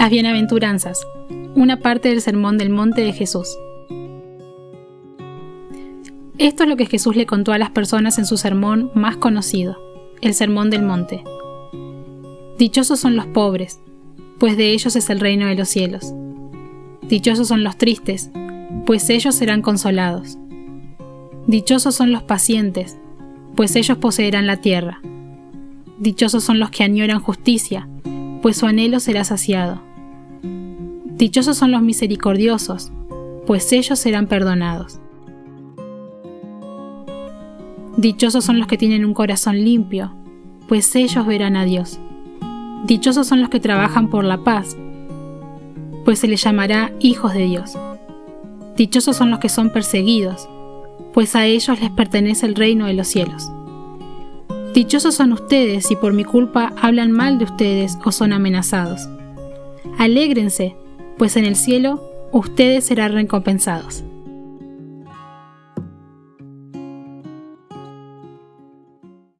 Las bienaventuranzas, una parte del Sermón del Monte de Jesús. Esto es lo que Jesús le contó a las personas en su sermón más conocido, el Sermón del Monte. Dichosos son los pobres, pues de ellos es el reino de los cielos. Dichosos son los tristes, pues ellos serán consolados. Dichosos son los pacientes, pues ellos poseerán la tierra. Dichosos son los que añoran justicia, pues su anhelo será saciado. Dichosos son los misericordiosos, pues ellos serán perdonados. Dichosos son los que tienen un corazón limpio, pues ellos verán a Dios. Dichosos son los que trabajan por la paz, pues se les llamará hijos de Dios. Dichosos son los que son perseguidos, pues a ellos les pertenece el reino de los cielos. Dichosos son ustedes si por mi culpa hablan mal de ustedes o son amenazados. Alégrense, pues en el cielo ustedes serán recompensados.